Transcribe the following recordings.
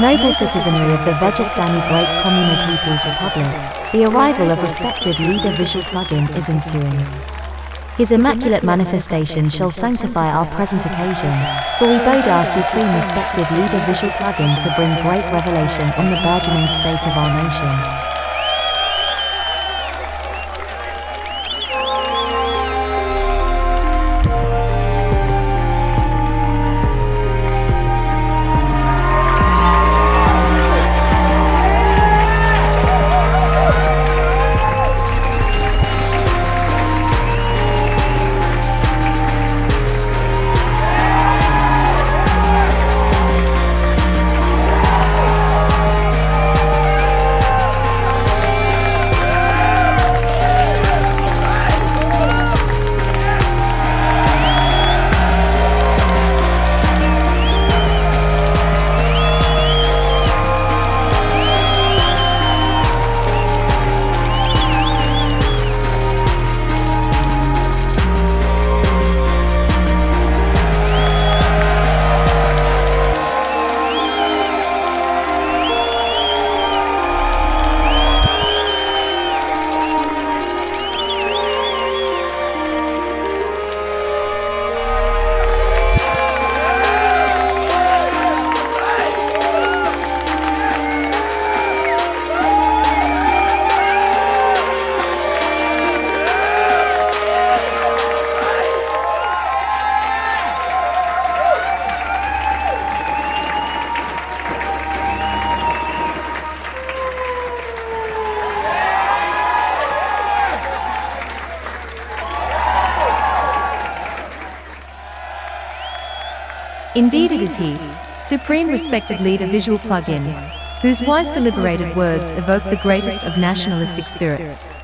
Noble citizenry of the Vegistani Great Communal People's Republic, the arrival of respected leader visual plugin is ensuing. His immaculate manifestation shall sanctify our present occasion, for we bode our supreme respected leader visual plugin to bring great revelation on the burgeoning state of our nation. Indeed it is he, supreme respected leader visual plug-in, whose wise deliberated words evoke the greatest of nationalistic spirits.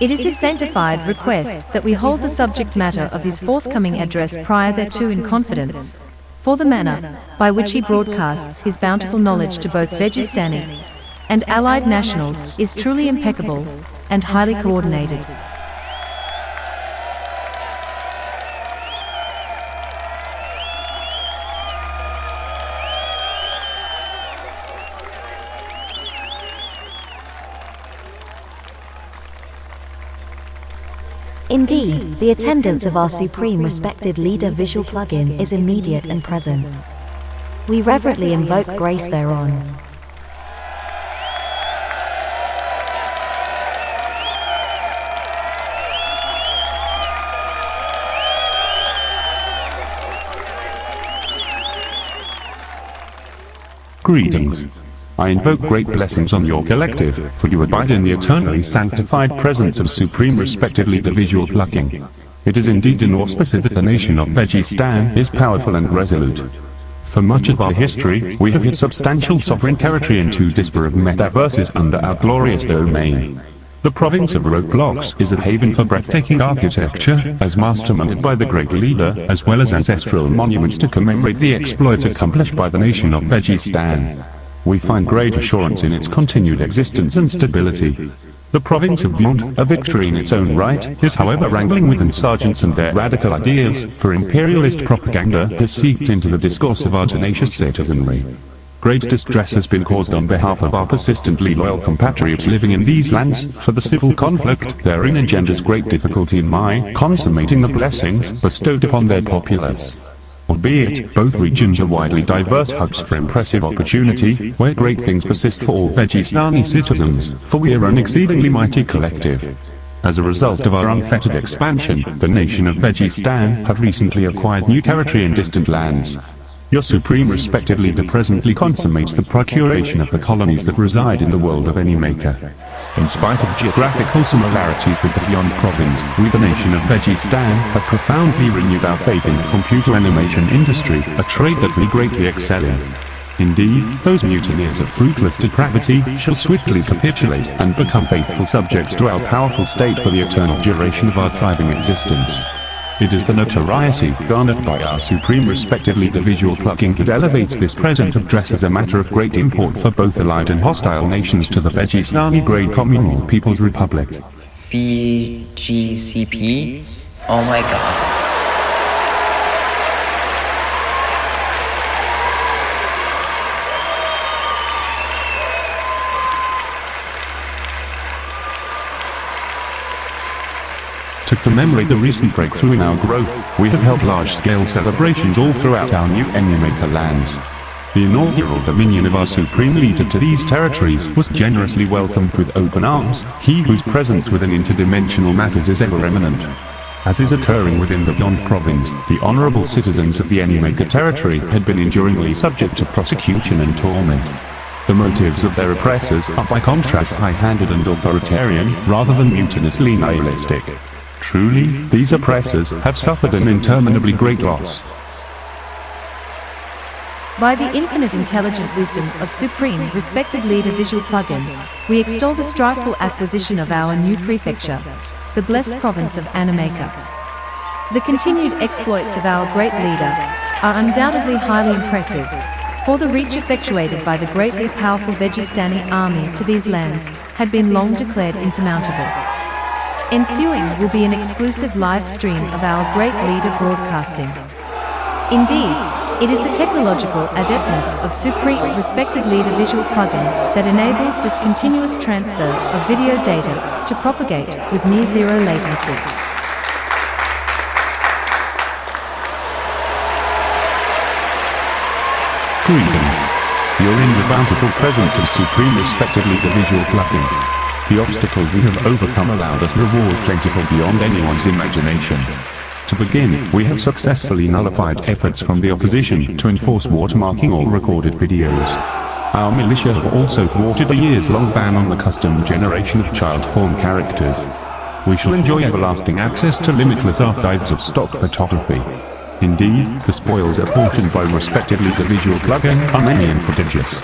It is his sanctified request that we hold the subject matter of his forthcoming address prior thereto in confidence, for the manner by which he broadcasts his bountiful knowledge to both Vegistani and allied nationals is truly impeccable and highly coordinated. Indeed, the attendance of our supreme respected leader visual plugin is immediate and present. We reverently invoke grace thereon. Greetings. I invoke great blessings on your collective, for you abide in the eternally sanctified presence of supreme respectively the visual plugin. It is indeed an auspice that the nation of Vegistan is powerful and resolute. For much of our history, we have hit substantial sovereign territory in two disparate metaverses under our glorious domain. The province of Roblox is a haven for breathtaking architecture, as masterminded by the great leader, as well as ancestral monuments to commemorate the exploits accomplished by the nation of Vegistan we find great assurance in its continued existence and stability. The province of Mont, a victory in its own right, is however wrangling with insurgents and their radical ideas, for imperialist propaganda has seeped into the discourse of our tenacious citizenry. Great distress has been caused on behalf of our persistently loyal compatriots living in these lands, for the civil conflict therein engenders great difficulty in my consummating the blessings bestowed upon their populace. Albeit, both regions are widely diverse hubs for impressive opportunity, where great things persist for all Vegistani citizens, for we are an exceedingly mighty collective. As a result of our unfettered expansion, the nation of Vegistan have recently acquired new territory in distant lands, your supreme respected leader presently consummates the procuration of the colonies that reside in the world of Animaker. In spite of geographical similarities with the Beyond province, we the nation of Vegistan have profoundly renewed our faith in the computer animation industry, a trade that we greatly excel in. Indeed, those mutineers of fruitless depravity shall swiftly capitulate and become faithful subjects to our powerful state for the eternal duration of our thriving existence. It is the notoriety garnered by our supreme respectively the visual plugin that elevates this present address as a matter of great import for both allied and hostile nations to the Vegistani Great Communal People's Republic. VGCP? Oh my god. To commemorate the recent breakthrough in our growth, we have held large-scale celebrations all throughout our new Animaker lands. The inaugural dominion of our supreme leader to these territories was generously welcomed with open arms, he whose presence within interdimensional matters is ever eminent. As is occurring within the Beyond province, the honorable citizens of the Animaker territory had been enduringly subject to prosecution and torment. The motives of their oppressors are by contrast high-handed and authoritarian, rather than mutinously nihilistic. Truly, these oppressors have suffered an interminably great loss. By the infinite intelligent wisdom of Supreme Respected Leader Visual Plugin, we extol the strifeful acquisition of our new prefecture, the blessed province of Animaker. The continued exploits of our great leader are undoubtedly highly impressive, for the reach effectuated by the greatly powerful Vegistani army to these lands had been long declared insurmountable. Ensuing will be an exclusive live stream of our great leader broadcasting. Indeed, it is the technological adeptness of Supreme Respected Leader Visual Plugin that enables this continuous transfer of video data to propagate with near zero latency. Greetings. You're in the bountiful presence of Supreme Respected Leader Visual Plugin. The obstacles we have overcome allowed us reward plentiful beyond anyone's imagination. To begin, we have successfully nullified efforts from the opposition to enforce watermarking all recorded videos. Our militia have also thwarted a years-long ban on the custom generation of child form characters. We shall enjoy everlasting access to limitless archives of stock photography. Indeed, the spoils apportioned by respectively the visual plugin are many and prodigious.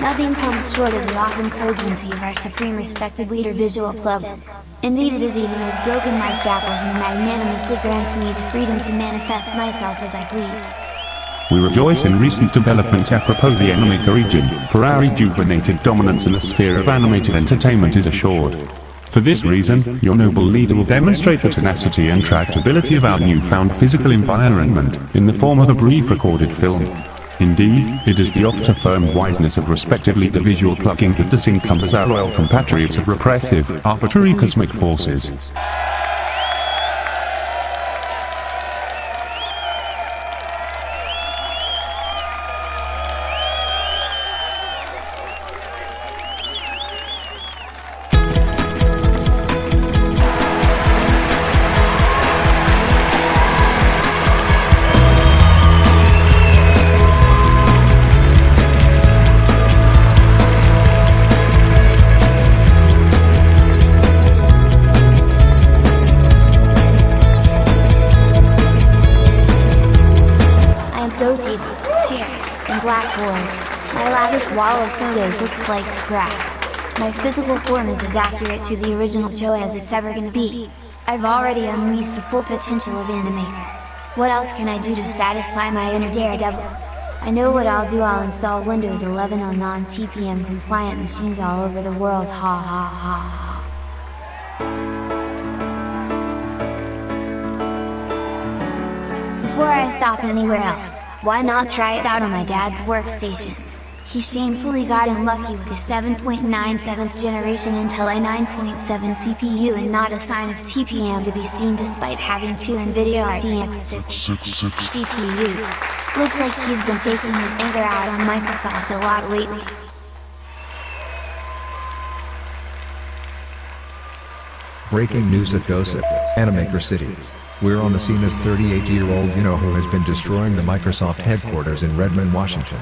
Nothing comes short of the awesome cogency of our supreme respected leader visual Club. Indeed it is he who has broken my shackles and magnanimously grants me the freedom to manifest myself as I please. We rejoice in recent developments apropos the Animaker region, for our rejuvenated dominance in the sphere of animated entertainment is assured. For this reason, your noble leader will demonstrate the tenacity and tractability of our newfound physical environment, in the form of a brief recorded film. Indeed, it is the oft-affirmed wiseness of respectively the visual plugin that disencumbers our loyal compatriots of repressive, arbitrary cosmic forces. My lavish wall of photos looks like scrap. My physical form is as accurate to the original show as it's ever gonna be. I've already unleashed the full potential of Animaker. What else can I do to satisfy my inner daredevil? I know what I'll do I'll install Windows 11 on non-TPM compliant machines all over the world ha ha ha ha. Before I stop anywhere else, why not try it out on my dad's workstation? He shamefully got unlucky with a 7.97th generation Intel i9.7 CPU and not a sign of TPM to be seen despite having two NVIDIA RTX 6 GPUs. Looks like he's been taking his anger out on Microsoft a lot lately. Breaking news at Gossip, Animaker City. We're on the scene as 38-year-old you-know-who has been destroying the Microsoft headquarters in Redmond, Washington.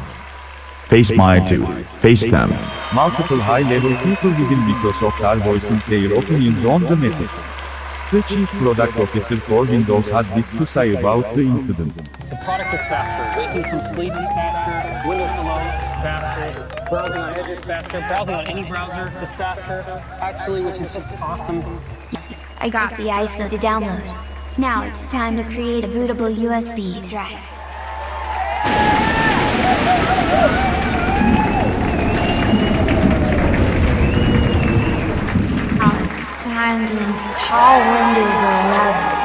Face my tooth. Face them. Multiple high-level people within Microsoft are voicing their opinions on the matter. The chief product officer for Windows had this to say about the incident. The product is faster. Waking from sleep is faster. Windows Hello is faster. Browsing on Edge is faster. Browsing on any browser is faster. Actually, which is just awesome. Yes, I got the ISO to download. Now it's time to create a bootable USB drive. Now it's time to install Windows 11.